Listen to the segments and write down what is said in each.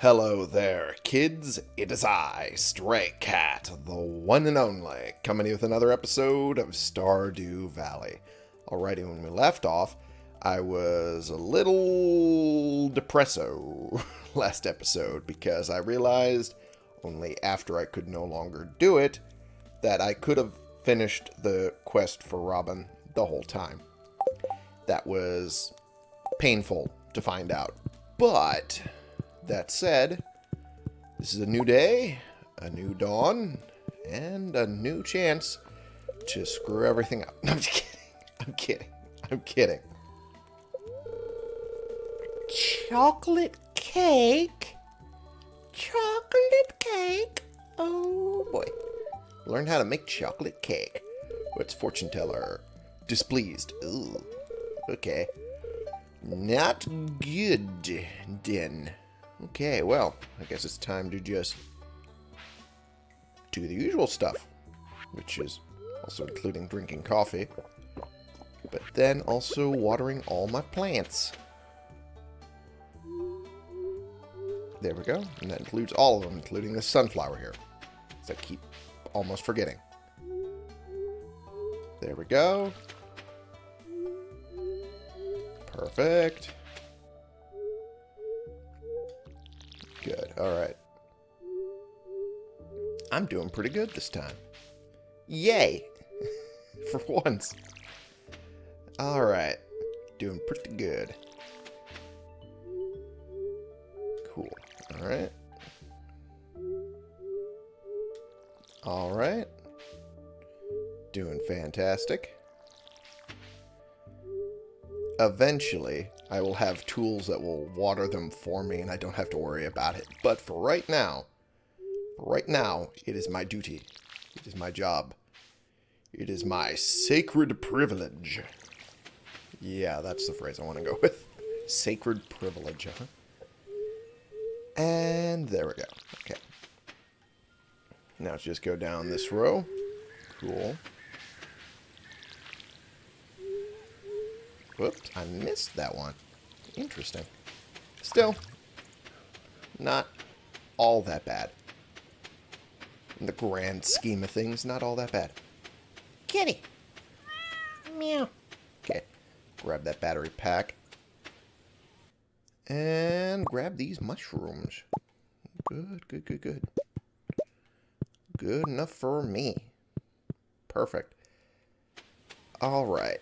Hello there, kids. It is I, Stray Cat, the one and only, coming with another episode of Stardew Valley. Alrighty, when we left off, I was a little depresso last episode because I realized only after I could no longer do it that I could have finished the quest for Robin the whole time. That was painful to find out. But that said, this is a new day, a new dawn, and a new chance to screw everything up. No, I'm just kidding. I'm kidding. I'm kidding. Chocolate cake? Chocolate cake? Oh boy. Learn how to make chocolate cake. What's fortune teller? Displeased. Ooh. Okay. Not good, then. Okay, well, I guess it's time to just do the usual stuff, which is also including drinking coffee, but then also watering all my plants. There we go, and that includes all of them, including the sunflower here, I keep almost forgetting. There we go. Perfect. Good. All right. I'm doing pretty good this time. Yay! For once. All right. Doing pretty good. Cool. All right. All right. Doing fantastic. Eventually, I will have tools that will water them for me and I don't have to worry about it. But for right now, for right now, it is my duty. It is my job. It is my sacred privilege. Yeah, that's the phrase I want to go with. Sacred privilege, huh? And there we go. Okay. Now just go down this row. Cool. Whoops, I missed that one. Interesting. Still, not all that bad. In the grand scheme of things, not all that bad. Kitty. Meow. Okay, grab that battery pack. And grab these mushrooms. Good, good, good, good. Good enough for me. Perfect. Alright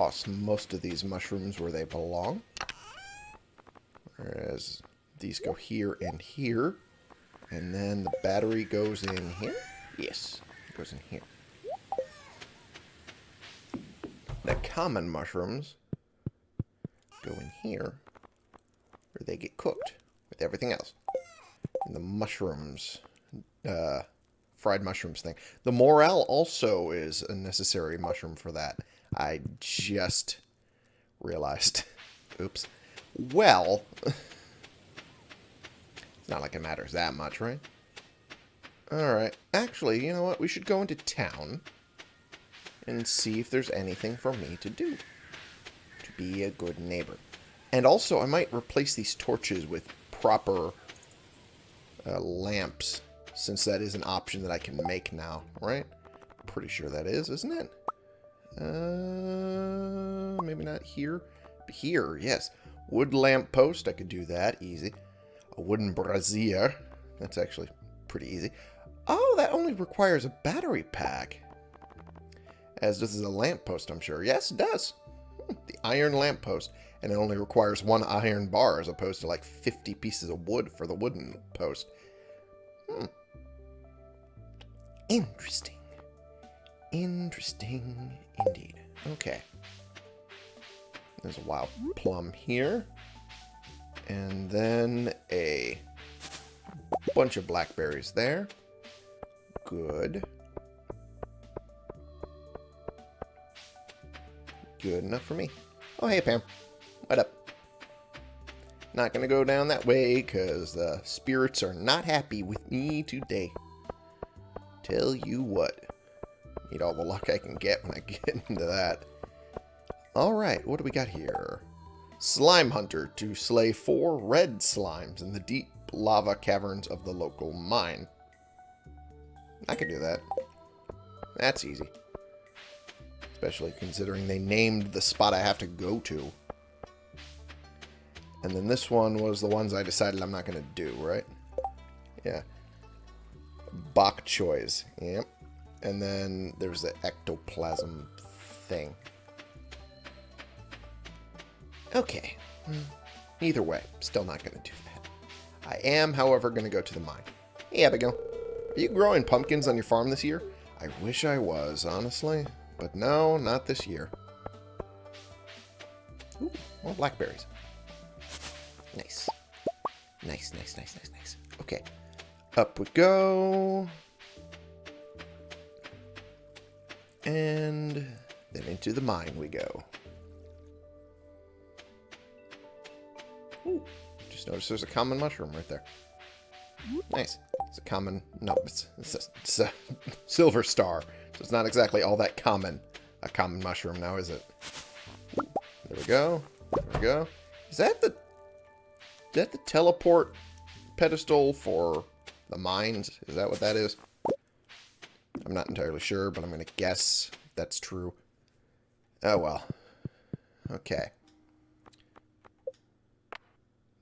toss most of these mushrooms where they belong. Whereas these go here and here. And then the battery goes in here? Yes, it goes in here. The common mushrooms go in here where they get cooked with everything else. And the mushrooms, uh, fried mushrooms thing. The morel also is a necessary mushroom for that. I just realized. Oops. Well, it's not like it matters that much, right? Alright. Actually, you know what? We should go into town and see if there's anything for me to do to be a good neighbor. And also, I might replace these torches with proper uh, lamps, since that is an option that I can make now, right? Pretty sure that is, isn't it? Uh, maybe not here. But here, yes. Wood lamp post, I could do that, easy. A wooden brazier, that's actually pretty easy. Oh, that only requires a battery pack. As this is a lamp post, I'm sure. Yes, it does. Hmm, the iron lamp post. And it only requires one iron bar as opposed to like 50 pieces of wood for the wooden post. Hmm. Interesting. Interesting indeed. Okay. There's a wild plum here. And then a bunch of blackberries there. Good. Good enough for me. Oh, hey, Pam. What up? Not going to go down that way because the spirits are not happy with me today. Tell you what. Need all the luck I can get when I get into that. Alright, what do we got here? Slime Hunter to slay four red slimes in the deep lava caverns of the local mine. I could do that. That's easy. Especially considering they named the spot I have to go to. And then this one was the ones I decided I'm not going to do, right? Yeah. Bok choys. Yep. And then there's the ectoplasm thing. Okay. Hmm. Either way, still not going to do that. I am, however, going to go to the mine. Hey, Abigail. Are you growing pumpkins on your farm this year? I wish I was, honestly. But no, not this year. Ooh, more blackberries. Nice. Nice, nice, nice, nice, nice. Okay. Up we go. And then into the mine we go. Ooh, just noticed there's a common mushroom right there. Nice. It's a common... No, it's, it's, a, it's a silver star. So it's not exactly all that common. A common mushroom now, is it? There we go. There we go. Is that the... Is that the teleport pedestal for the mines? Is that what that is? I'm not entirely sure, but I'm going to guess that's true. Oh, well. Okay.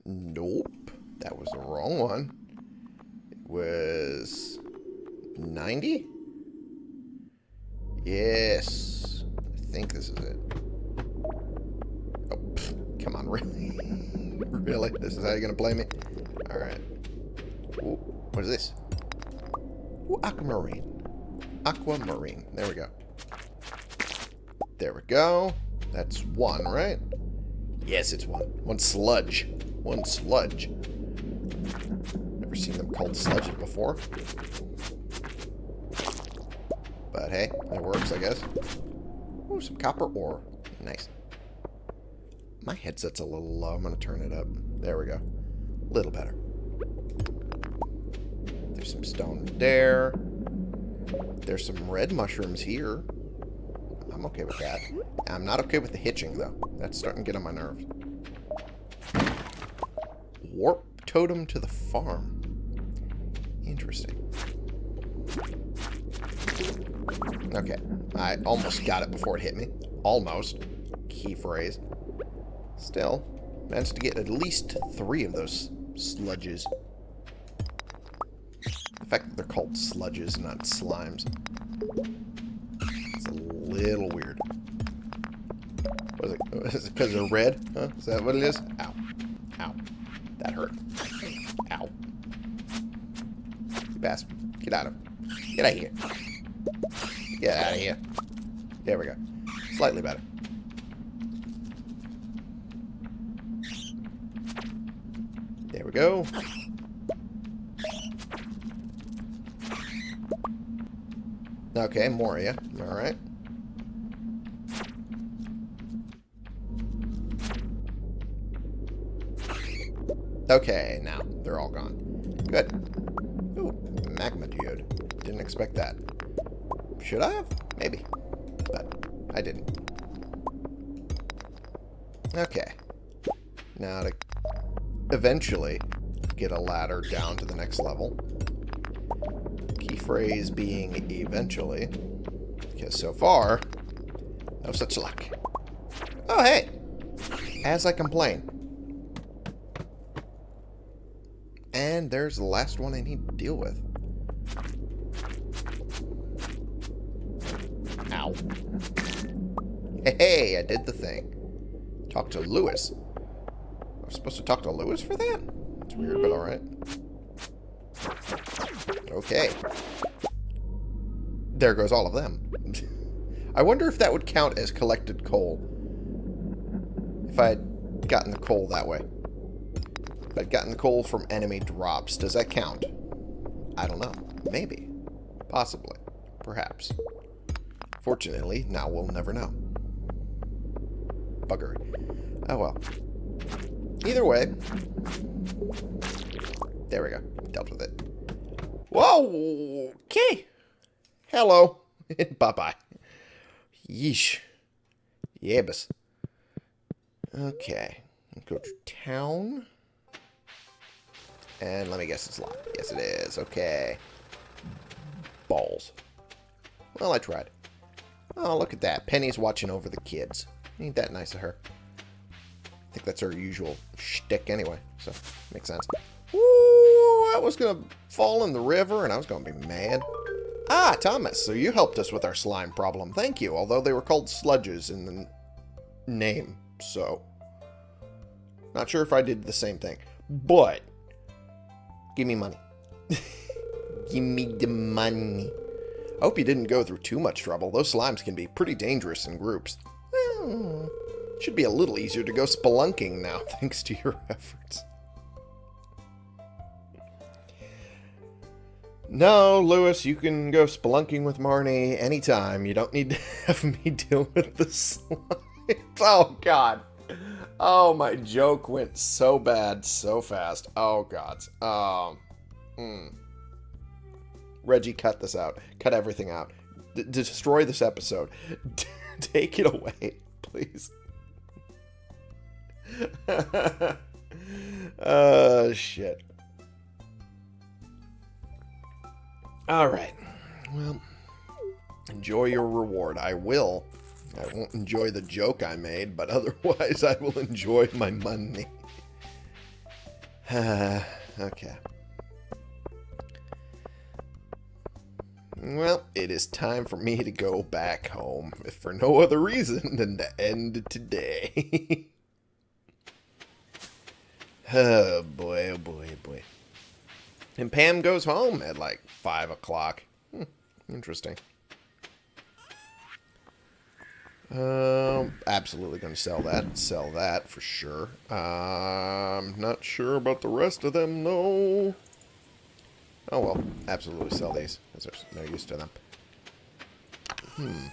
Nope. That was the wrong one. It was 90? Yes. I think this is it. Oh, pff, come on, really? really? This is how you're going to play me? Alright. What is this? Ooh, aquamarine. Aquamarine. There we go. There we go. That's one, right? Yes, it's one. One sludge. One sludge. Never seen them called sludge before. But hey, it works, I guess. Ooh, some copper ore. Nice. My headset's a little low. I'm going to turn it up. There we go. A little better. There's some stone there. There's some red mushrooms here. I'm okay with that. I'm not okay with the hitching, though. That's starting to get on my nerves. Warp totem to the farm. Interesting. Okay. I almost got it before it hit me. Almost. Key phrase. Still, managed to get at least three of those sludges. Called sludges, not slimes. It's a little weird. Was it because they're red? Huh? Is that what it is? Ow. Ow. That hurt. Ow. You bastard. Get out of here. Get out of here. Get out of here. There we go. Slightly better. There we go. Okay, Moria. Alright. Okay, now they're all gone. Good. Ooh, magma geode. Didn't expect that. Should I have? Maybe. But I didn't. Okay. Now to eventually get a ladder down to the next level. Phrase being eventually. Because so far, no such luck. Oh, hey! As I complain. And there's the last one I need to deal with. Ow. Hey, I did the thing. Talk to Lewis. I was supposed to talk to Lewis for that? It's weird, but alright. Okay. There goes all of them. I wonder if that would count as collected coal. If I had gotten the coal that way. If I'd gotten the coal from enemy drops, does that count? I don't know. Maybe. Possibly. Perhaps. Fortunately, now we'll never know. Buggery. Oh well. Either way. There we go. Dealt with it. Whoa! Okay. Hello. Bye-bye. Yeesh. Yebus. Okay. Go to town. And let me guess it's locked. Yes, it is. Okay. Balls. Well, I tried. Oh, look at that. Penny's watching over the kids. Ain't that nice of her? I think that's her usual shtick anyway, so makes sense. Ooh, I was going to fall in the river and I was going to be mad. Ah, Thomas, so you helped us with our slime problem. Thank you, although they were called sludges in the name, so... Not sure if I did the same thing, but... Give me money. Give me the money. I hope you didn't go through too much trouble. Those slimes can be pretty dangerous in groups. Well, should be a little easier to go spelunking now, thanks to your efforts. No, Lewis, you can go spelunking with Marnie anytime. You don't need to have me deal with the oh, God. Oh, my joke went so bad so fast. Oh, God. Um, mm. Reggie, cut this out. Cut everything out. D destroy this episode. Take it away, please. uh, shit. Alright. Well, enjoy your reward. I will. I won't enjoy the joke I made, but otherwise I will enjoy my money. okay. Well, it is time for me to go back home, if for no other reason than to end today. oh boy, oh boy, oh boy. And Pam goes home at like 5 o'clock. Hmm, interesting. Um, absolutely going to sell that. Sell that for sure. I'm um, not sure about the rest of them, though. Oh well, absolutely sell these, because there's no use to them. Hmm.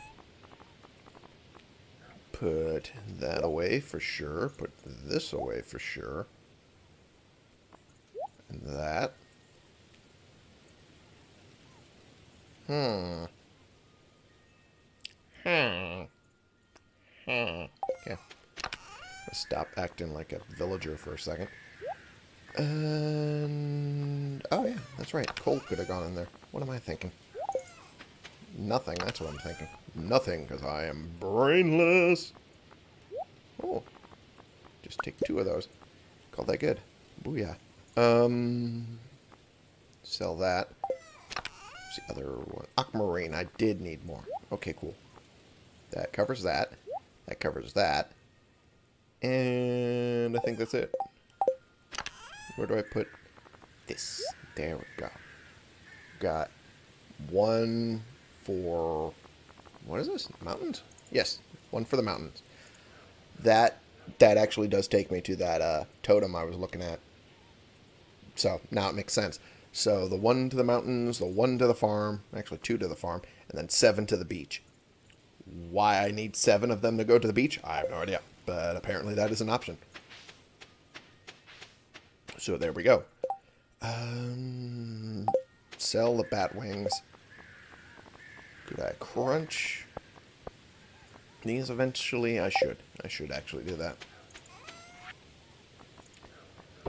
Put that away for sure. Put this away for sure. And that. Hmm. Hmm. Hmm. Let's stop acting like a villager for a second. And... Oh, yeah, that's right. Coal could have gone in there. What am I thinking? Nothing, that's what I'm thinking. Nothing, because I am brainless. Oh. Just take two of those. Call that good. Booyah. Um... Sell that. The other one? Aquamarine. I did need more. Okay, cool. That covers that. That covers that. And I think that's it. Where do I put this? There we go. Got one for... What is this? Mountains? Yes, one for the mountains. That that actually does take me to that uh, totem I was looking at. So, now it makes sense. So, the one to the mountains, the one to the farm, actually two to the farm, and then seven to the beach. Why I need seven of them to go to the beach, I have no idea. But apparently that is an option. So there we go. Um, sell the bat wings. Could I crunch these eventually? I should. I should actually do that.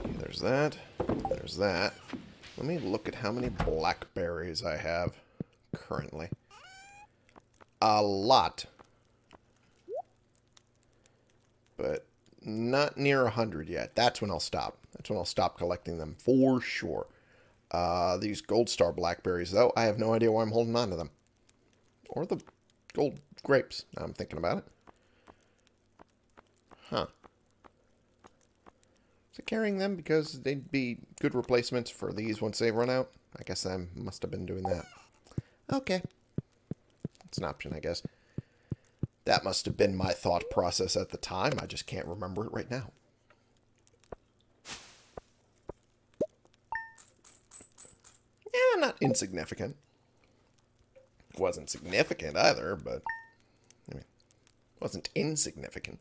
There's that. There's that. Let me look at how many blackberries I have currently. A lot. But not near 100 yet. That's when I'll stop. That's when I'll stop collecting them for sure. Uh, these Gold Star Blackberries, though, I have no idea why I'm holding on to them. Or the gold grapes, now I'm thinking about it. Huh. It carrying them because they'd be good replacements for these once they run out? I guess I must have been doing that. Okay. It's an option, I guess. That must have been my thought process at the time. I just can't remember it right now. Yeah, not insignificant. Wasn't significant either, but I mean, wasn't insignificant.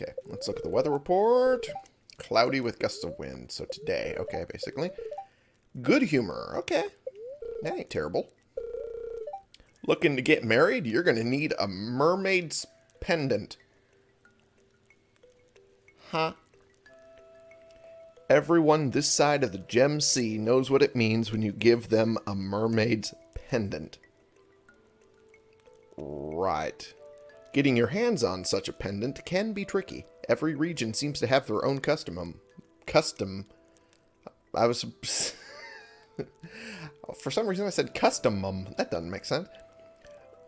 Okay, let's look at the weather report. Cloudy with gusts of wind. So today, okay, basically. Good humor. Okay. That ain't terrible. Looking to get married? You're going to need a mermaid's pendant. Huh? Everyone this side of the Gem Sea knows what it means when you give them a mermaid's pendant. Right. Getting your hands on such a pendant can be tricky. Every region seems to have their own custom. um, Custom. I was. For some reason, I said customum. That doesn't make sense.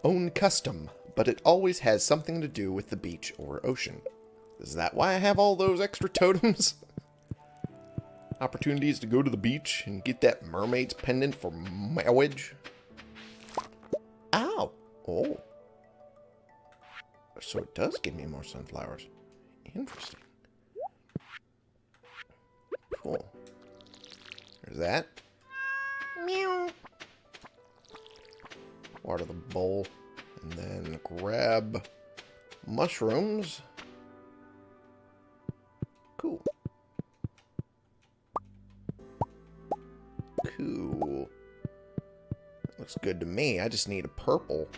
Own custom, but it always has something to do with the beach or ocean. Is that why I have all those extra totems? Opportunities to go to the beach and get that mermaid's pendant for marriage? Ow! Oh. So it does give me more sunflowers. Interesting. Cool. There's that. Meow. Water the bowl. And then grab mushrooms. Cool. Cool. Looks good to me. I just need a purple.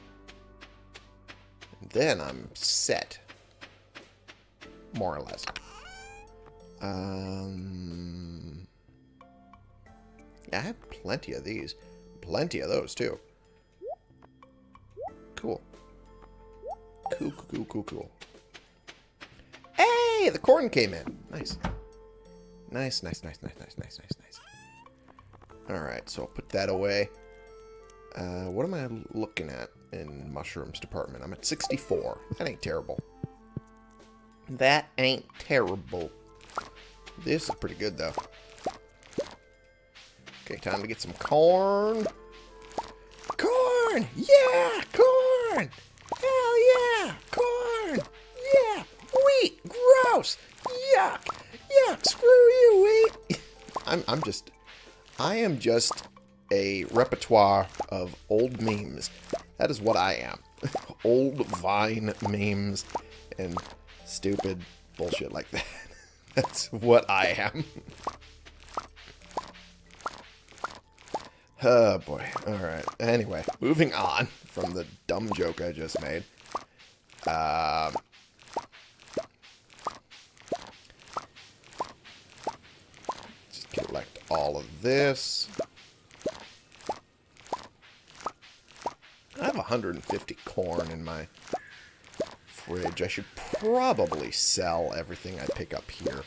And then I'm set. More or less. Um... I have plenty of these. Plenty of those, too. Cool. Cool, cool, cool, cool, cool. Hey, the corn came in. Nice. Nice, nice, nice, nice, nice, nice, nice, nice. Alright, so I'll put that away. Uh, what am I looking at in mushrooms department? I'm at 64. That ain't terrible. That ain't terrible. This is pretty good, though. Okay, time to get some corn. Corn! Yeah! Corn! Hell yeah! Corn! Yeah! Wheat! Gross! Yuck! Yuck! Screw you, wheat! I'm, I'm just... I am just a repertoire of old memes. That is what I am. old Vine memes and stupid bullshit like that. That's what I am. Oh, boy. Alright. Anyway, moving on from the dumb joke I just made. Um... Just collect all of this. I have 150 corn in my fridge. I should probably sell everything I pick up here.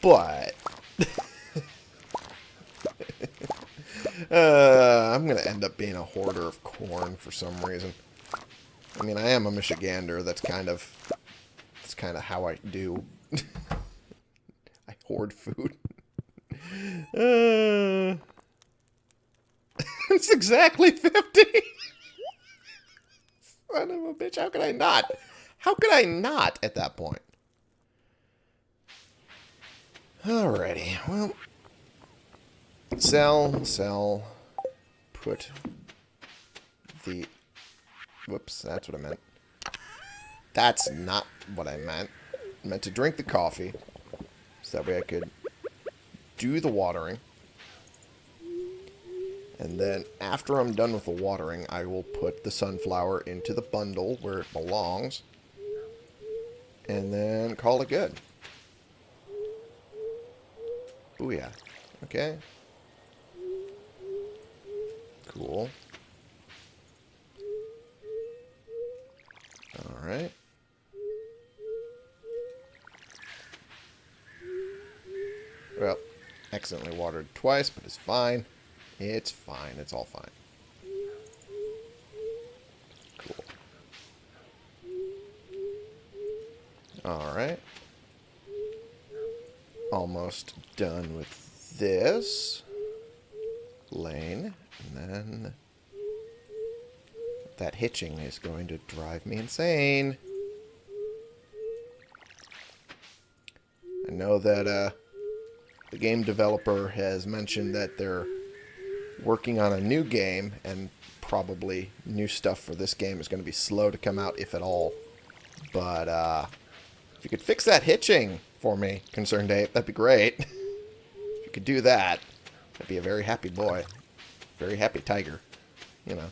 But... uh, I'm going to end up being a hoarder of corn for some reason. I mean, I am a Michigander. That's kind of... That's kind of how I do. I hoard food. uh... it's exactly 50. Son of a bitch. How could I not? How could I not at that point? Alrighty. Well, sell, sell, put the... Whoops, that's what I meant. That's not what I meant. I meant to drink the coffee. So that way I could do the watering. And then after I'm done with the watering, I will put the sunflower into the bundle where it belongs. And then call it good. Booyah. Okay. Cool. Alright. Well, accidentally watered twice, but it's fine. It's fine. It's all fine. Cool. Alright. Almost done with this lane. And then that hitching is going to drive me insane. I know that uh, the game developer has mentioned that they're working on a new game, and probably new stuff for this game is going to be slow to come out, if at all. But uh, if you could fix that hitching for me, Concerned Ape, that'd be great. if you could do that, I'd be a very happy boy. Very happy tiger. You know.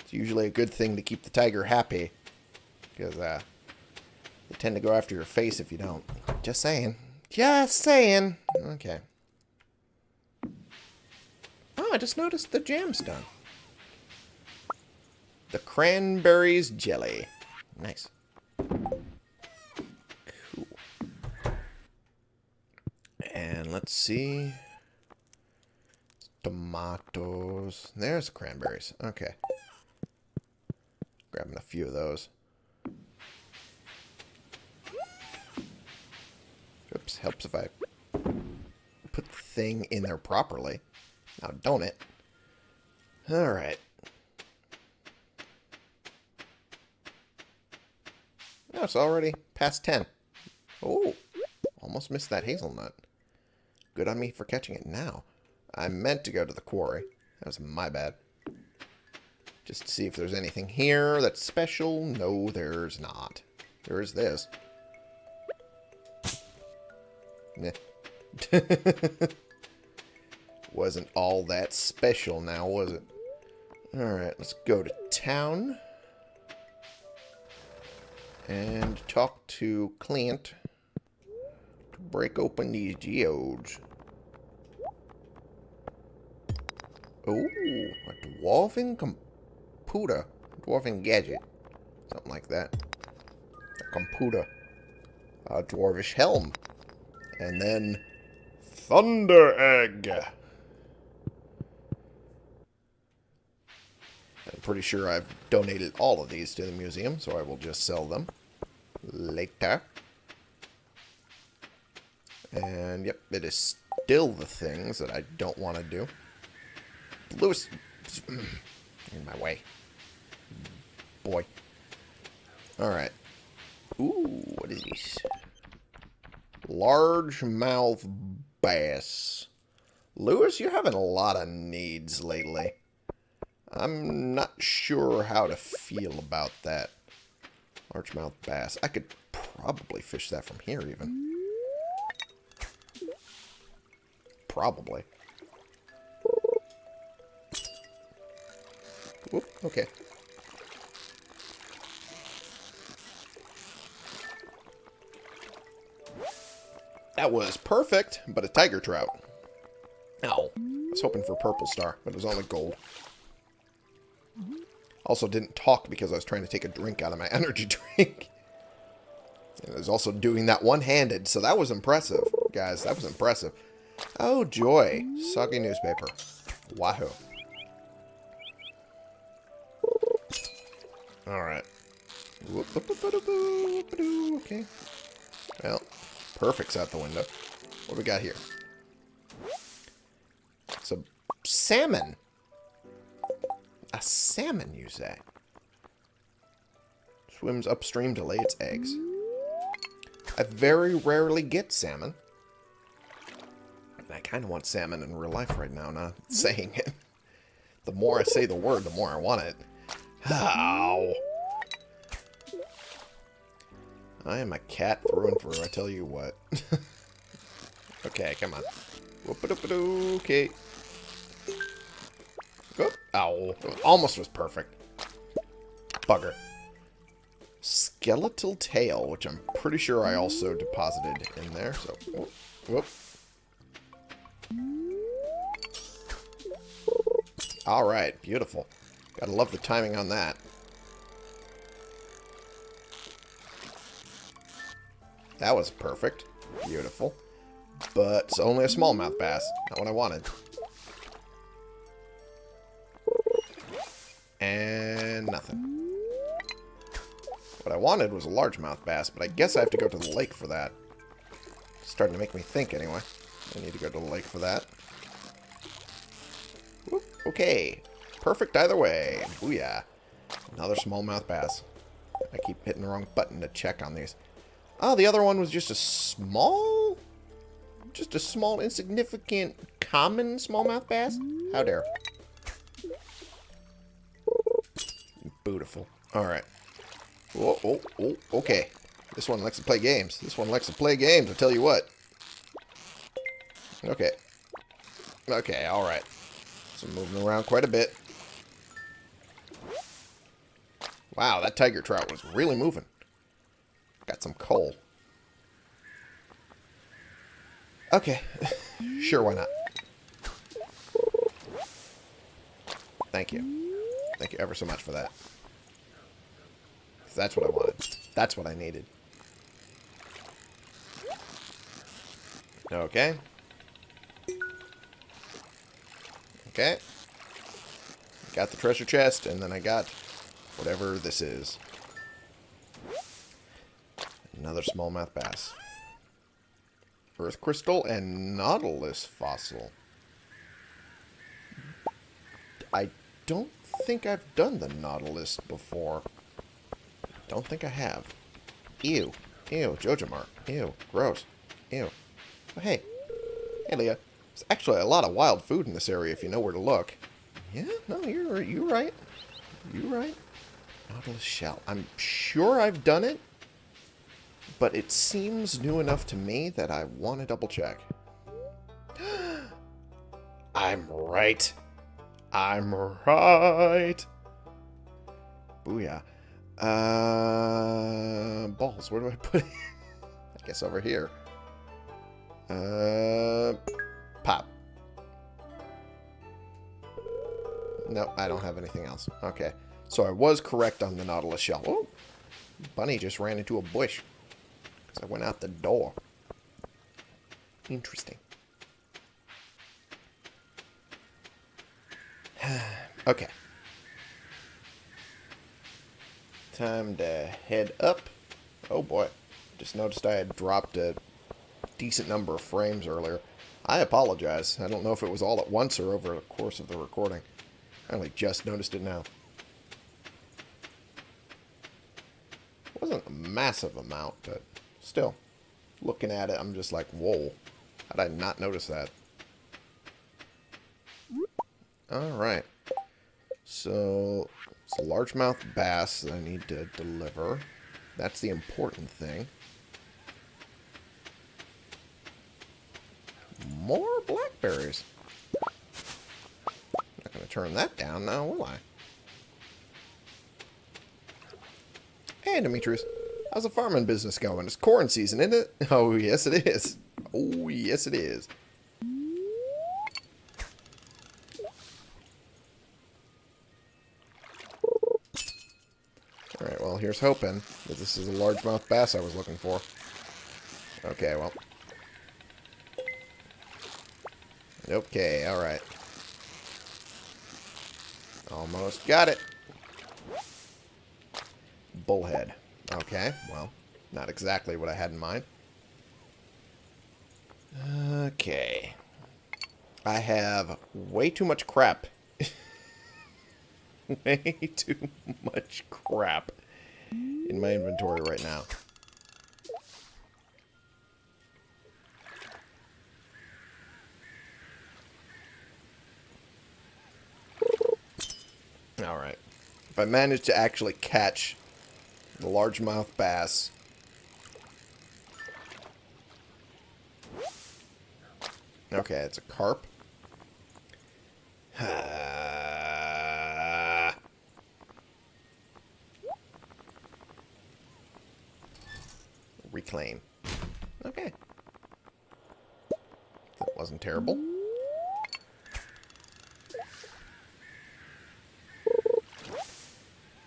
It's usually a good thing to keep the tiger happy. Because, uh, they tend to go after your face if you don't. Just saying. Just saying. Okay. I just noticed the jam's done. The cranberries jelly. Nice. Cool. And let's see. Tomatoes. There's cranberries. Okay. Grabbing a few of those. Oops, helps if I put the thing in there properly. Now, don't it? Alright. No, it's already past 10. Oh, almost missed that hazelnut. Good on me for catching it now. I meant to go to the quarry. That was my bad. Just to see if there's anything here that's special. No, there's not. There is this. Meh. Wasn't all that special now, was it? Alright, let's go to town. And talk to Clint to break open these geodes. Oh, a dwarven computer. Dwarven gadget. Something like that. A computer. A dwarvish helm. And then Thunder Egg. Pretty sure I've donated all of these to the museum, so I will just sell them later. And, yep, it is still the things that I don't want to do. Lewis, in my way. Boy. Alright. Ooh, what is this? Largemouth bass. Lewis, you're having a lot of needs lately. I'm not sure how to feel about that. Largemouth bass. I could probably fish that from here, even. Probably. Whoop, okay. That was perfect, but a tiger trout. Ow. I was hoping for purple star, but it was only gold. Mm-hmm. Also didn't talk because I was trying to take a drink out of my energy drink. And I was also doing that one-handed, so that was impressive. Guys, that was impressive. Oh, joy. Soggy newspaper. Wahoo. Alright. Okay. Well, perfect's out the window. What do we got here? It's a salmon. A salmon, you say? Swims upstream to lay its eggs. I very rarely get salmon. And I kind of want salmon in real life right now, not saying it. The more I say the word, the more I want it. How? I am a cat through and through, I tell you what. okay, come on. Okay. Oh, ow. Almost was perfect. Bugger. Skeletal tail, which I'm pretty sure I also deposited in there. So, whoop, whoop. Alright, beautiful. Gotta love the timing on that. That was perfect. Beautiful. But it's only a smallmouth bass. Not what I wanted. And nothing. What I wanted was a largemouth bass, but I guess I have to go to the lake for that. It's starting to make me think anyway. I need to go to the lake for that. Whoop, okay. Perfect either way. Booyah. Another smallmouth bass. I keep hitting the wrong button to check on these. Oh, the other one was just a small... Just a small, insignificant, common smallmouth bass? How dare. Beautiful. Alright. Oh, oh, oh, okay. This one likes to play games. This one likes to play games, I tell you what. Okay. Okay, alright. So moving around quite a bit. Wow, that tiger trout was really moving. Got some coal. Okay. sure, why not? Thank you. Thank you ever so much for that. That's what I wanted. That's what I needed. Okay. Okay. Got the treasure chest, and then I got whatever this is. Another smallmouth bass. Earth crystal and nautilus fossil. I don't think I've done the nautilus before. Don't think I have. Ew. Ew. Jojamart. Ew. Gross. Ew. Oh, hey. Hey, Leah. There's actually a lot of wild food in this area if you know where to look. Yeah, no, you're, you're right. You're right. Nautilus shell. I'm sure I've done it, but it seems new enough to me that I want to double check. I'm right. I'm right. Booyah. Uh, balls. Where do I put it? I guess over here. Uh, pop. No, I don't have anything else. Okay. So I was correct on the Nautilus shell. Oh, bunny just ran into a bush. Because I went out the door. Interesting. okay. Time to head up. Oh boy. Just noticed I had dropped a decent number of frames earlier. I apologize. I don't know if it was all at once or over the course of the recording. I only just noticed it now. It wasn't a massive amount, but still. Looking at it, I'm just like, whoa. How did I not notice that? Alright. So, it's a largemouth bass that I need to deliver. That's the important thing. More blackberries. I'm Not going to turn that down now, will I? Hey, Demetrius. How's the farming business going? It's corn season, isn't it? Oh, yes, it is. Oh, yes, it is. Alright, well, here's hoping that this is a largemouth bass I was looking for. Okay, well. Okay, alright. Almost got it. Bullhead. Okay, well, not exactly what I had in mind. Okay. I have way too much crap. way too much crap in my inventory right now. Alright. If I manage to actually catch the largemouth bass. Okay, it's a carp. Ah. Reclaim. Okay. That wasn't terrible.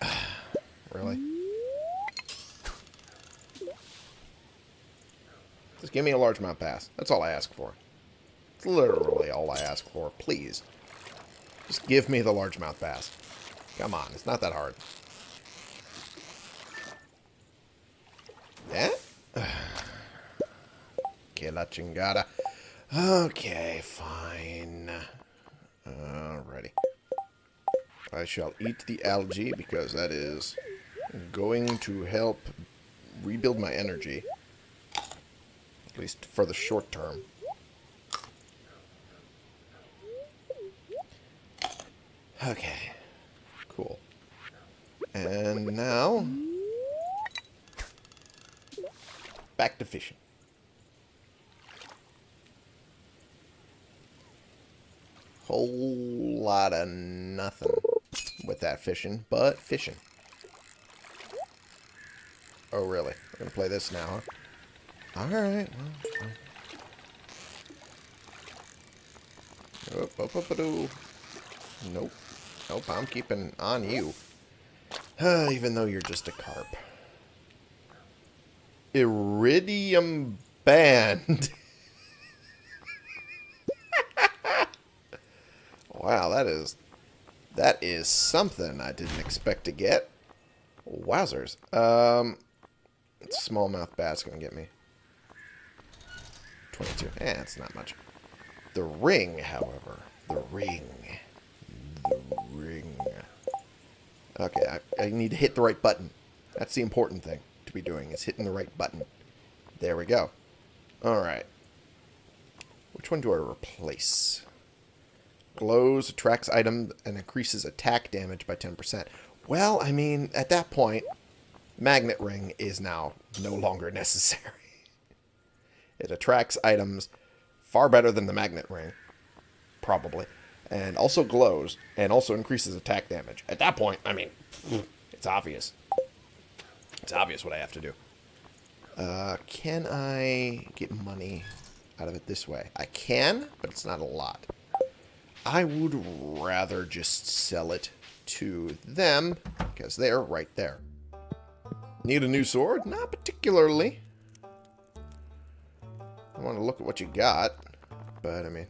really? Just give me a large largemouth bass. That's all I ask for. It's literally all I ask for. Please. Just give me the largemouth bass. Come on, it's not that hard. Yeah? Que la chingada. Okay, fine. Alrighty. I shall eat the algae because that is going to help rebuild my energy. At least for the short term. Okay. Cool. And now... Back to fishing. whole lot of nothing with that fishing, but fishing. Oh, really? We're going to play this now, huh? Alright, well, nope. Nope, I'm keeping on you. Even though you're just a carp. Iridium Band. wow, that is... That is something I didn't expect to get. Wowzers. Um, smallmouth bass going to get me. 22. Eh, it's not much. The ring, however. The ring. The ring. Okay, I, I need to hit the right button. That's the important thing to be doing, is hitting the right button. There we go. Alright. Which one do I replace? Glows, attracts item, and increases attack damage by 10%. Well, I mean, at that point, Magnet Ring is now no longer necessary. it attracts items far better than the Magnet Ring. Probably and also glows, and also increases attack damage. At that point, I mean, it's obvious. It's obvious what I have to do. Uh, can I get money out of it this way? I can, but it's not a lot. I would rather just sell it to them, because they're right there. Need a new sword? Not particularly. I want to look at what you got, but I mean,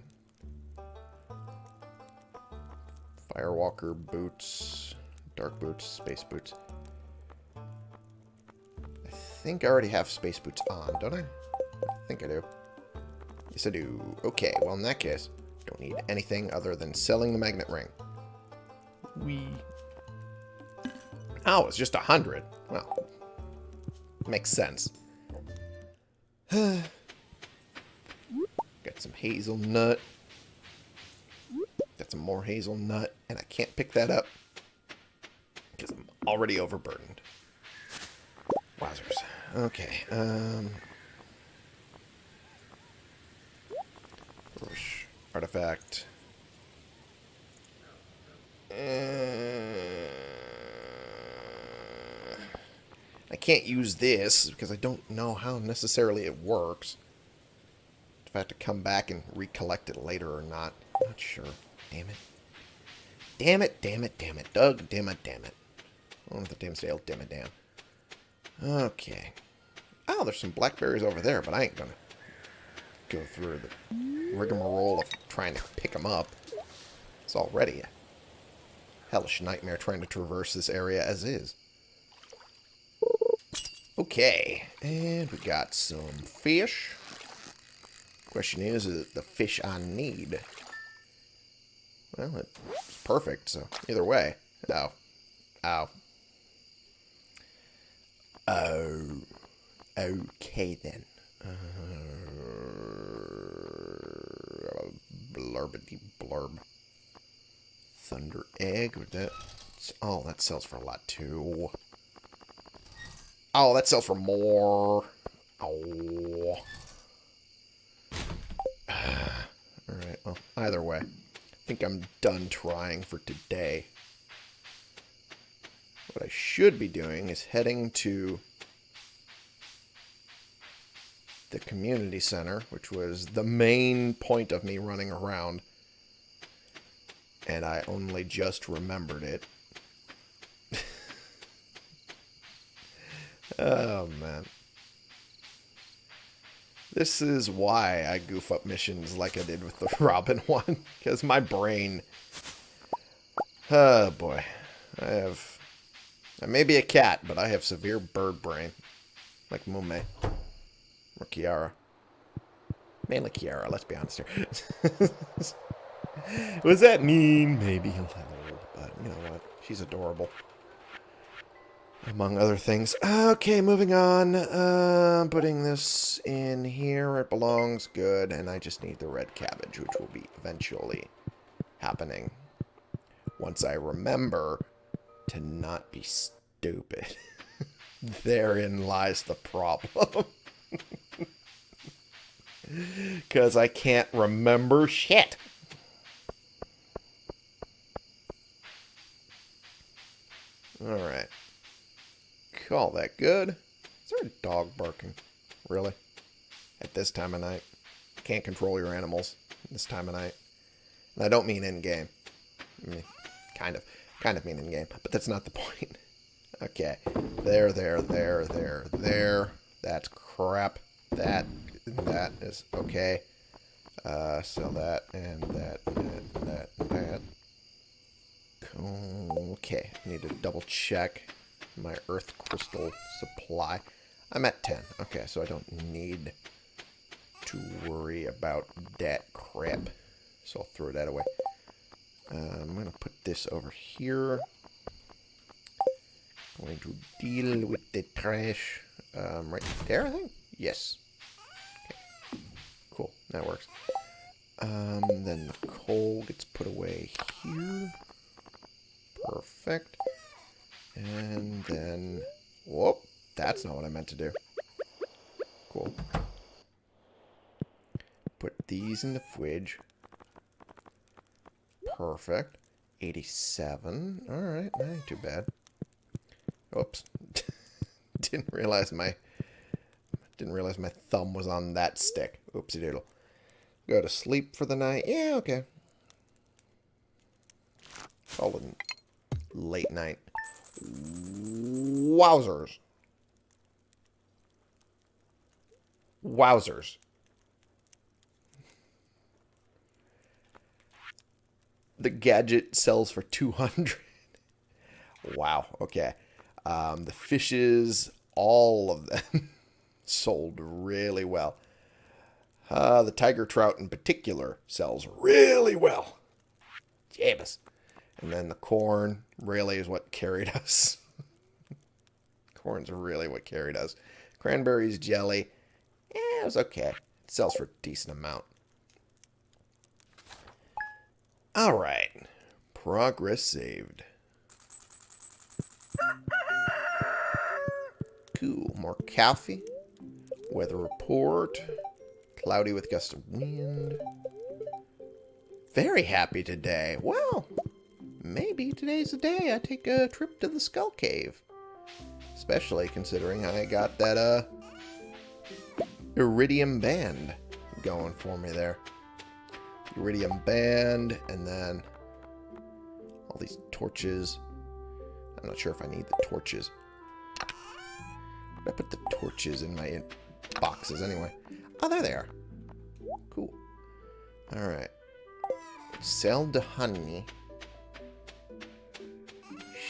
Firewalker boots, dark boots, space boots. I think I already have space boots on, don't I? I think I do. Yes, I do. Okay, well, in that case, don't need anything other than selling the magnet ring. We. Oh, it's just a hundred. Well, makes sense. Got some hazelnut. Got some more hazelnut, and I can't pick that up because I'm already overburdened. Wowzers. Okay. Um, artifact. Uh, I can't use this because I don't know how necessarily it works. If I have to come back and recollect it later or not, not sure. Damn it. Damn it, damn it, damn it. Doug, damn it, damn it. Oh, the damn sale, damn it, damn. Okay. Oh, there's some blackberries over there, but I ain't gonna go through the rigmarole of trying to pick them up. It's already a hellish nightmare trying to traverse this area as is. Okay, and we got some fish. Question is, is it the fish I need? Well, it's perfect, so either way. Ow. Ow. Oh. Okay, then. Uh, blurbity blurb. Thunder egg. That, oh, that sells for a lot, too. Oh, that sells for more. Oh. Alright, well, either way I think I'm done trying for today. What I should be doing is heading to the community center, which was the main point of me running around. And I only just remembered it. oh, man. This is why I goof up missions like I did with the Robin one. Because my brain... Oh, boy. I have... I may be a cat, but I have severe bird brain. Like Mumei. Or Kiara. Mainly Kiara, let's be honest here. Was that mean? Maybe a little, but you know what? She's adorable among other things. Okay, moving on. Uh, putting this in here it belongs. Good. And I just need the red cabbage, which will be eventually happening. Once I remember to not be stupid. Therein lies the problem. Because I can't remember shit. Alright. Call that good. Is there a dog barking? Really? At this time of night? Can't control your animals this time of night. And I don't mean in-game. I mean, kind of. Kind of mean in-game. But that's not the point. Okay. There, there, there, there, there. That's crap. That, that is okay. Uh, sell that, and that, and that, and that. Okay, I need to double check my earth crystal supply. I'm at 10. Okay, so I don't need to worry about that crap. So I'll throw that away. Uh, I'm going to put this over here. Going to deal with the trash um, right there, I think? Yes. Okay. Cool, that works. Um, then the coal gets put away here. Perfect. And then... Whoop! That's not what I meant to do. Cool. Put these in the fridge. Perfect. 87. Alright, that ain't too bad. Oops. Didn't realize my... Didn't realize my thumb was on that stick. Oopsie doodle. Go to sleep for the night. Yeah, okay. Call it late night. Wowzers. Wowzers. The gadget sells for 200. wow, okay. Um, the fishes, all of them, sold really well. Uh, the tiger trout in particular sells really well. Jabus. And then the corn really is what carried us. Corn's really what carried us. Cranberries, jelly. Yeah, it was okay. It sells for a decent amount. Alright. Progress saved. Cool. More coffee. Weather report. Cloudy with gusts of wind. Very happy today. Well, maybe today's the day I take a trip to the Skull Cave. Especially considering I got that, uh, Iridium Band going for me there. Iridium Band, and then all these torches. I'm not sure if I need the torches. I put the torches in my boxes anyway. Oh, there they are. Cool. Alright. Sell the honey.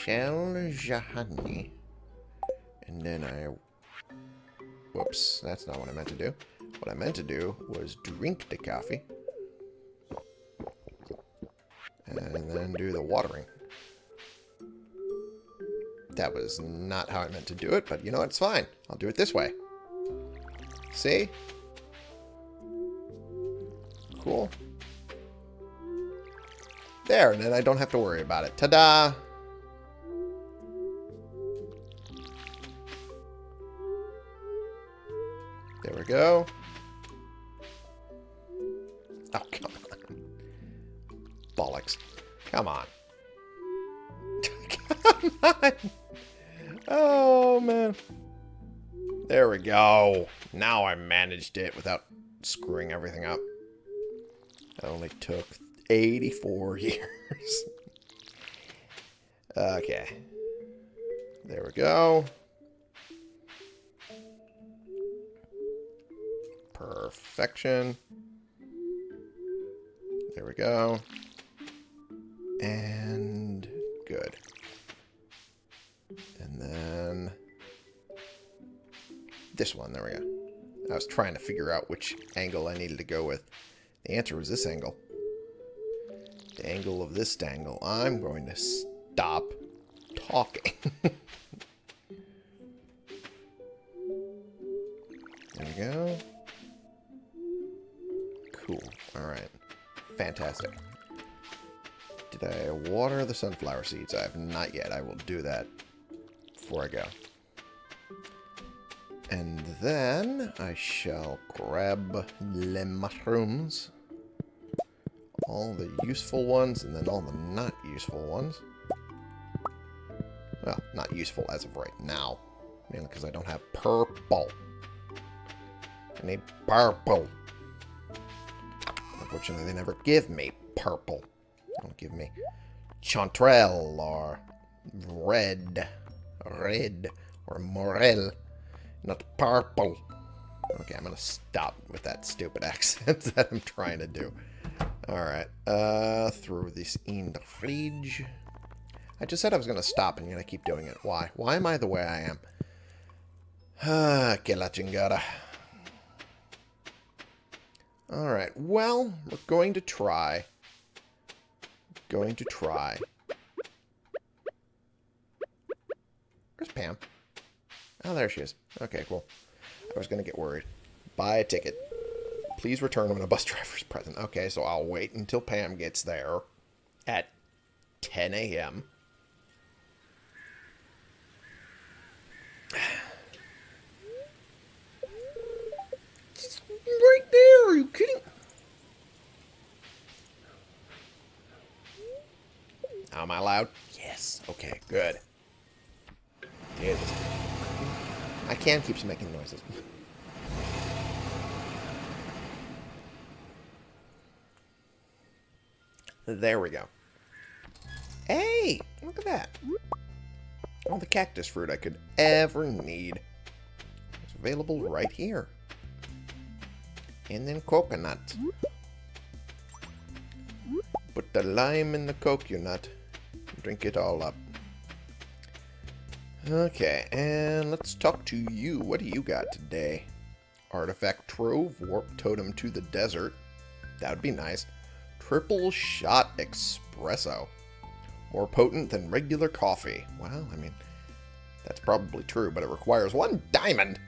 Sell the honey. And then I... Whoops, that's not what I meant to do. What I meant to do was drink the coffee. And then do the watering. That was not how I meant to do it, but you know, it's fine. I'll do it this way. See? Cool. There, and then I don't have to worry about it. Ta-da! There we go. Oh, come on. Bollocks. Come on. come on! Oh, man. There we go. Now I managed it without screwing everything up. It only took 84 years. okay. There we go. Perfection. There we go. And good. And then this one. There we go. I was trying to figure out which angle I needed to go with. The answer was this angle. The angle of this dangle. I'm going to stop talking. there we go. Cool. Alright. Fantastic. Did I water the sunflower seeds? I have not yet. I will do that before I go. And then I shall grab the mushrooms. All the useful ones and then all the not useful ones. Well, not useful as of right now. Mainly because I don't have purple. I need purple. Unfortunately, they never give me purple. They don't give me chanterelle or red. Red or morel. Not purple. Okay, I'm going to stop with that stupid accent that I'm trying to do. Alright, uh, throw this in the fridge. I just said I was going to stop, and yet I keep doing it. Why? Why am I the way I am? Ah, que la chingada. Alright, well, we're going to try. Going to try. Where's Pam? Oh, there she is. Okay, cool. I was going to get worried. Buy a ticket. Please return when a bus driver's present. Okay, so I'll wait until Pam gets there at 10 a.m. right there. Are you kidding? Am I loud? Yes. Okay, good. Dude, my can keeps making noises. There we go. Hey, look at that. All the cactus fruit I could ever need. It's available right here. And then coconut. Put the lime in the coconut. Drink it all up. Okay, and let's talk to you. What do you got today? Artifact Trove, Warp Totem to the Desert. That would be nice. Triple Shot Espresso. More potent than regular coffee. Well, I mean, that's probably true, but it requires one diamond.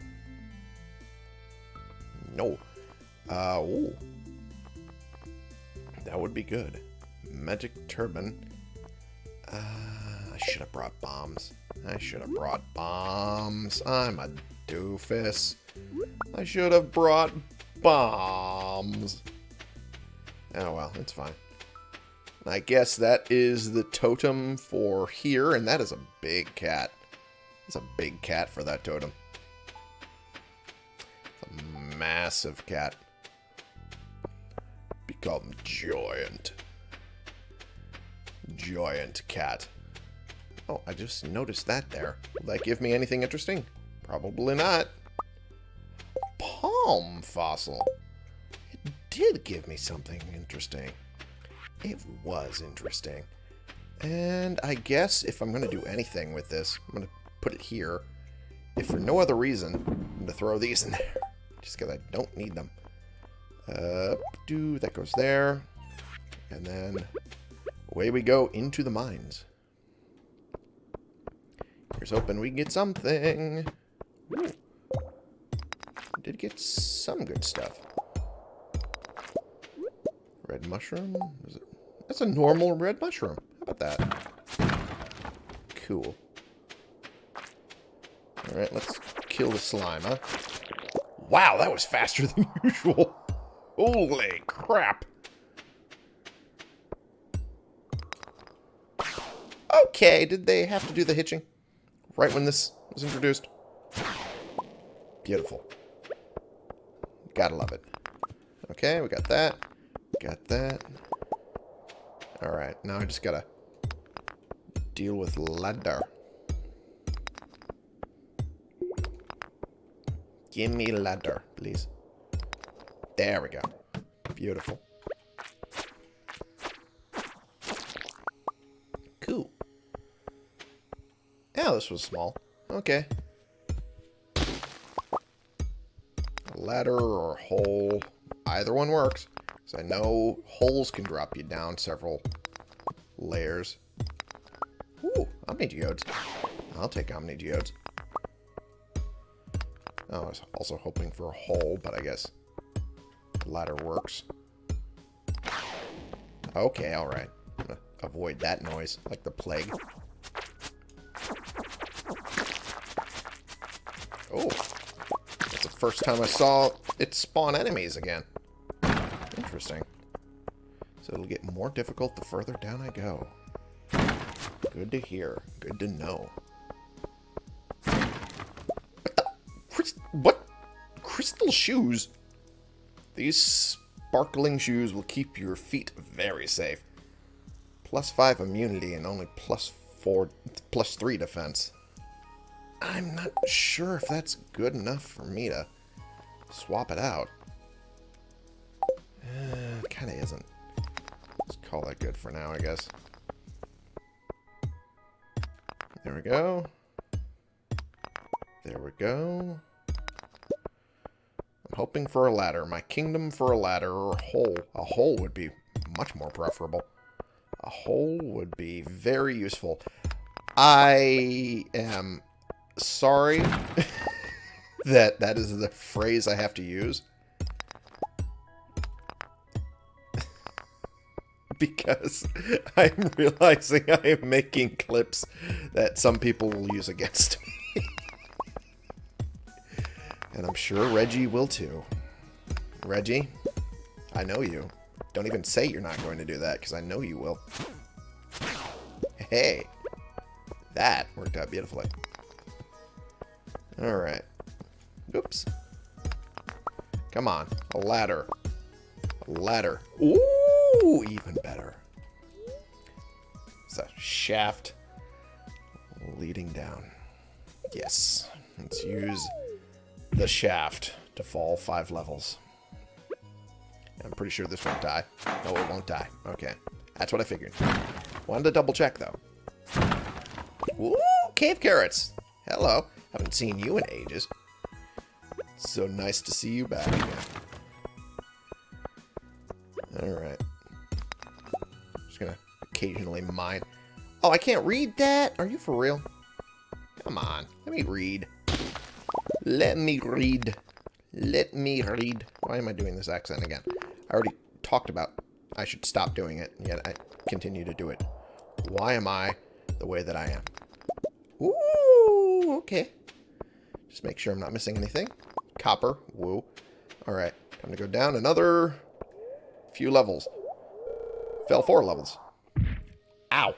No. Uh, ooh. That would be good. Magic Turban. Uh, I should have brought bombs. I should have brought bombs. I'm a doofus. I should have brought bombs. Oh well, it's fine. I guess that is the totem for here, and that is a big cat. It's a big cat for that totem. It's a massive cat. Become giant. Giant cat. Oh, I just noticed that there. Will that give me anything interesting? Probably not. Palm fossil. It did give me something interesting. It was interesting. And I guess if I'm going to do anything with this, I'm going to put it here. If for no other reason, I'm going to throw these in there. Just because I don't need them. Uh, do that goes there. And then away we go into the mines. Here's hoping we can get something. Ooh. Did get some good stuff. Red mushroom? It... That's a normal red mushroom. How about that? Cool. Alright, let's kill the slime, huh? Wow, that was faster than usual. Holy crap. Okay, did they have to do the hitching? Right when this was introduced? Beautiful. Gotta love it. Okay, we got that. Got that. Alright, now I just gotta deal with ladder. Give me ladder, please. There we go. Beautiful. Cool. Yeah, this was small. Okay. A ladder or a hole. Either one works. Because I know holes can drop you down several layers. Ooh, Omni Geodes. I'll take Omni Geodes. Oh, I was also hoping for a hole, but I guess ladder works. Okay, alright. Avoid that noise, like the plague. first time I saw it spawn enemies again. Interesting. So it'll get more difficult the further down I go. Good to hear. Good to know. What? The, Chris, what? Crystal shoes? These sparkling shoes will keep your feet very safe. Plus 5 immunity and only plus 4... plus 3 defense. I'm not sure if that's good enough for me to swap it out. Uh, kind of isn't. Let's call that good for now, I guess. There we go. There we go. I'm hoping for a ladder. My kingdom for a ladder or a hole. A hole would be much more preferable. A hole would be very useful. I am sorry that that is the phrase I have to use. because I'm realizing I am making clips that some people will use against me. and I'm sure Reggie will too. Reggie, I know you. Don't even say you're not going to do that, because I know you will. Hey, that worked out beautifully. Alright. Oops. Come on, a ladder. A ladder. Ooh, even better. It's a shaft leading down. Yes. Let's use the shaft to fall five levels. I'm pretty sure this won't die. No, it won't die. Okay. That's what I figured. Wanted to double check, though. Ooh, cave carrots. Hello. Haven't seen you in ages. So nice to see you back again. Alright. Just gonna occasionally mine. Oh, I can't read that? Are you for real? Come on. Let me read. Let me read. Let me read. Why am I doing this accent again? I already talked about I should stop doing it, yet I continue to do it. Why am I the way that I am? Ooh, okay. Just make sure I'm not missing anything. Copper, woo. Alright, time to go down another few levels. Fell four levels. Ow.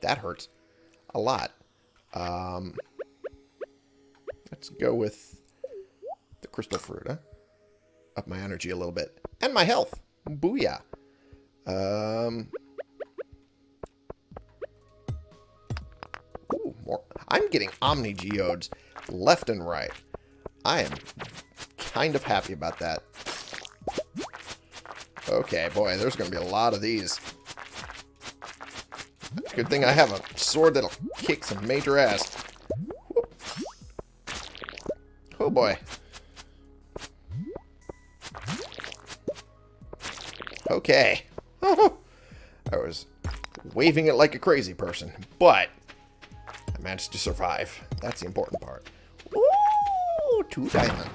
That hurts. A lot. Um, let's go with the crystal fruit, huh? Up my energy a little bit. And my health. Booyah. Um, ooh, more. I'm getting Omni Geodes left and right. I am kind of happy about that. Okay, boy, there's going to be a lot of these. Good thing I have a sword that'll kick some major ass. Oh, oh boy. Okay. I was waving it like a crazy person, but I managed to survive. That's the important part. Two diamonds.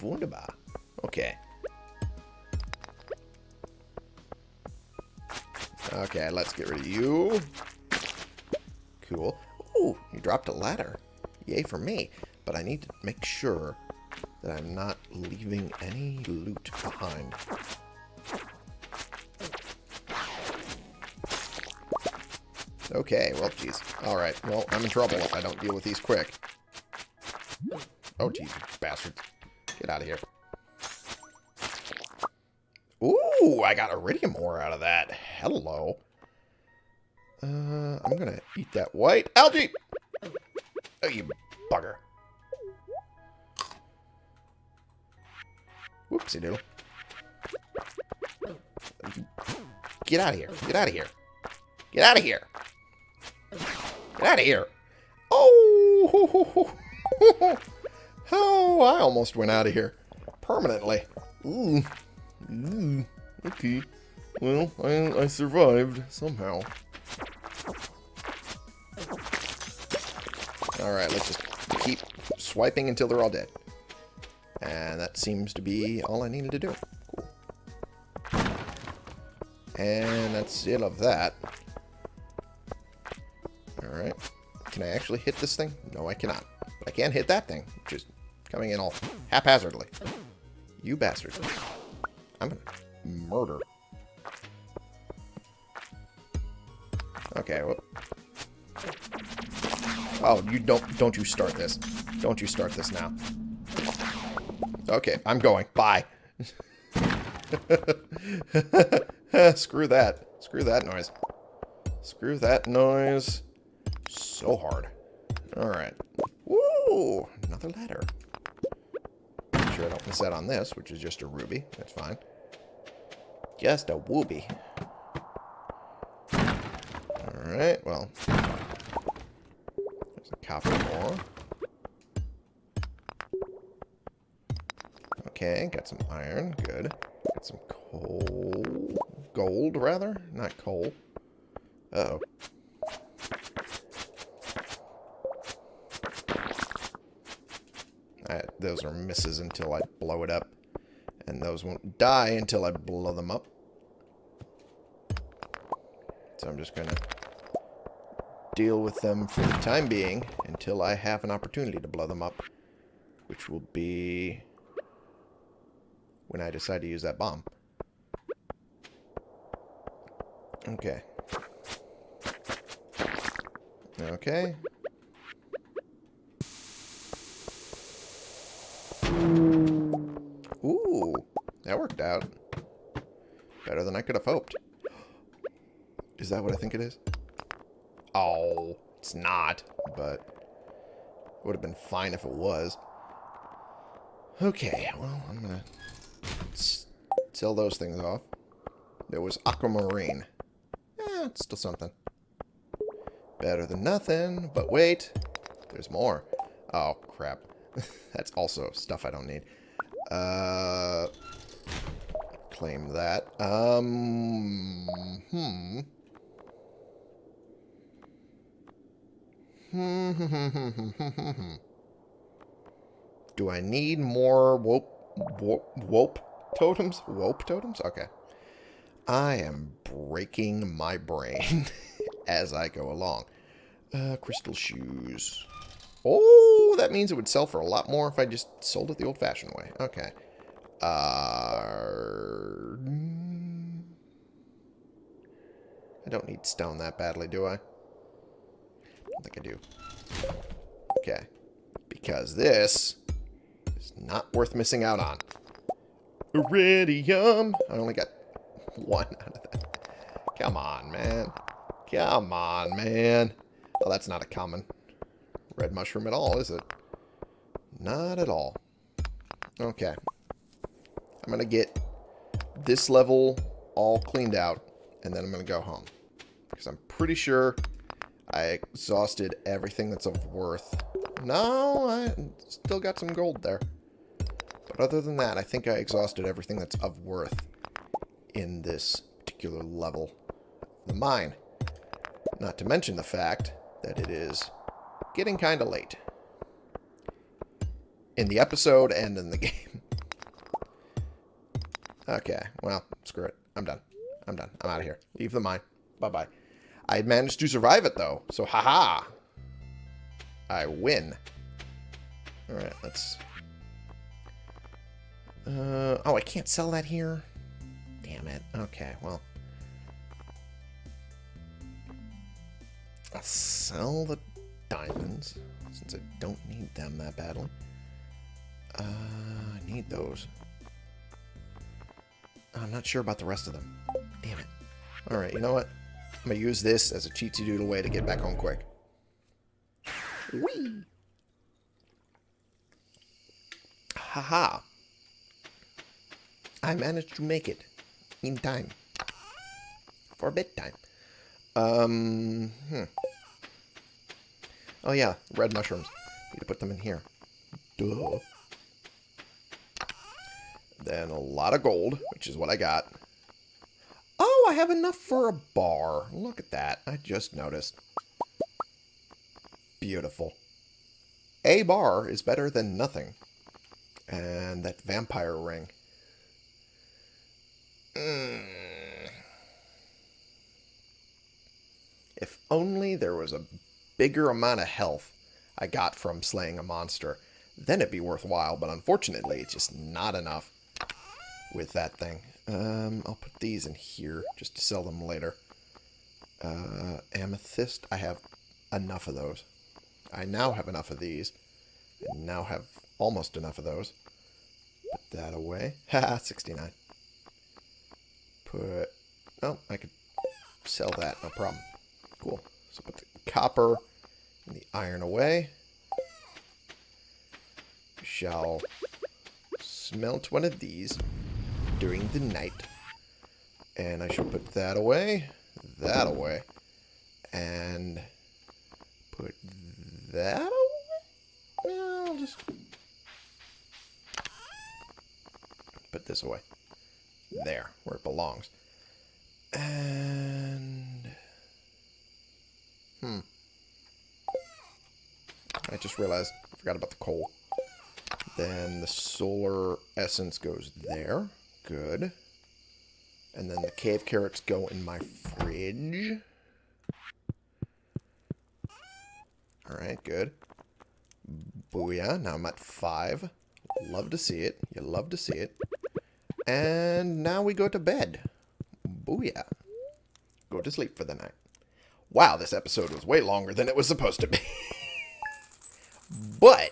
Wunderbar. Okay. Okay, let's get rid of you. Cool. Ooh, you dropped a ladder. Yay for me. But I need to make sure that I'm not leaving any loot behind. Okay, well, jeez. Alright, well, I'm in trouble if I don't deal with these quick. Oh, jeez, bastards. Get out of here. Ooh, I got iridium ore out of that. Hello. Uh, I'm gonna eat that white algae. Oh, you bugger. Whoopsie doodle. Get out of here. Get out of here. Get out of here. Get out of here. Oh! Oh, I almost went out of here. Permanently. Ooh. Ooh. Okay. Well, I, I survived somehow. Alright, let's just keep swiping until they're all dead. And that seems to be all I needed to do. Cool. And that's it of that. Alright. Can I actually hit this thing? No, I cannot. I can't hit that thing, which is coming in all haphazardly. You bastard. I'm gonna murder. Okay, well. Oh, you don't don't you start this. Don't you start this now. Okay, I'm going. Bye. Screw that. Screw that noise. Screw that noise. So hard. Alright. Woo! Another letter. Sure I don't miss out on this, which is just a ruby. That's fine. Just a wooby. Alright, well. There's a copper more. Okay, got some iron. Good. Got some coal. Gold, rather? Not coal. Uh oh those are misses until I blow it up. And those won't die until I blow them up. So I'm just going to deal with them for the time being until I have an opportunity to blow them up. Which will be when I decide to use that bomb. Okay. Okay. Ooh, that worked out. Better than I could have hoped. Is that what I think it is? Oh, it's not, but it would have been fine if it was. Okay, well, I'm going to sell those things off. There was aquamarine. Eh, it's still something. Better than nothing, but wait, there's more. Oh, crap. That's also stuff I don't need. Uh, claim that. Um, hmm. Do I need more wope, wope, totems? Wope totems? Okay. I am breaking my brain as I go along. Uh, crystal shoes. Oh, that means it would sell for a lot more if I just sold it the old-fashioned way. Okay. Uh, I don't need stone that badly, do I? I don't think I do. Okay. Because this is not worth missing out on. Iridium! I only got one out of that. Come on, man. Come on, man. Oh, that's not a common red mushroom at all, is it? Not at all. Okay. I'm going to get this level all cleaned out, and then I'm going to go home. Because I'm pretty sure I exhausted everything that's of worth. No, I still got some gold there. But other than that, I think I exhausted everything that's of worth in this particular level the mine. Not to mention the fact that it is getting kind of late. In the episode and in the game. okay, well, screw it. I'm done. I'm done. I'm out of here. Leave the mine. Bye-bye. I managed to survive it, though. So, haha. -ha. I win. Alright, let's... Uh, oh, I can't sell that here? Damn it. Okay, well... I'll sell the diamonds, since I don't need them that badly. Uh, I need those. I'm not sure about the rest of them. Damn it. Alright, you know what? I'm going to use this as a cheatsy doodle way to get back home quick. Whee! Haha. -ha. I managed to make it. In time. For bedtime. Um, hmm. Oh yeah, red mushrooms. Need to put them in here. Duh. Then a lot of gold, which is what I got. Oh, I have enough for a bar. Look at that. I just noticed. Beautiful. A bar is better than nothing. And that vampire ring. Mm. If only there was a bigger amount of health I got from slaying a monster, then it'd be worthwhile. But unfortunately, it's just not enough with that thing. Um, I'll put these in here just to sell them later. Uh, amethyst, I have enough of those. I now have enough of these. I now have almost enough of those. Put that away. Haha, 69. Put... Oh, I could sell that, no problem. Cool. So put the copper and the iron away. We shall smelt one of these during the night. And I shall put that away, that away, and put that away? No, I'll just put this away. There, where it belongs. And... Hmm. I just realized I forgot about the coal. Then the solar essence goes there. Good. And then the cave carrots go in my fridge. Alright, good. Booyah. Now I'm at five. Love to see it. You love to see it. And now we go to bed. Booyah. Go to sleep for the night. Wow, this episode was way longer than it was supposed to be. but,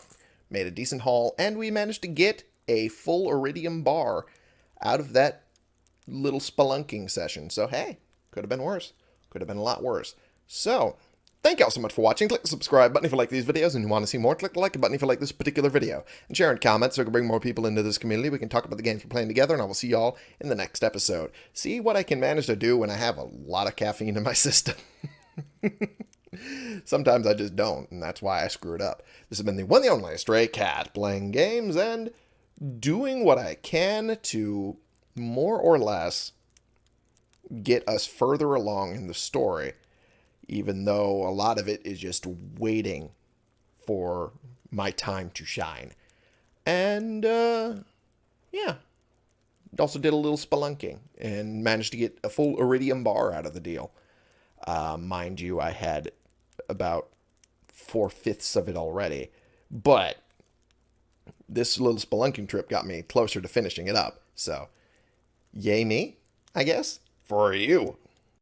made a decent haul, and we managed to get a full iridium bar out of that little spelunking session. So, hey, could have been worse. Could have been a lot worse. So, Thank you all so much for watching. Click the subscribe button if you like these videos and you want to see more. Click the like button if you like this particular video. And share and comment so we can bring more people into this community. We can talk about the games we're playing together, and I will see you all in the next episode. See what I can manage to do when I have a lot of caffeine in my system. Sometimes I just don't, and that's why I screw it up. This has been the one the only Stray Cat, playing games and doing what I can to more or less get us further along in the story even though a lot of it is just waiting for my time to shine. And, uh, yeah. Also did a little spelunking and managed to get a full iridium bar out of the deal. Uh, mind you, I had about four fifths of it already. But this little spelunking trip got me closer to finishing it up. So, yay me, I guess, for you.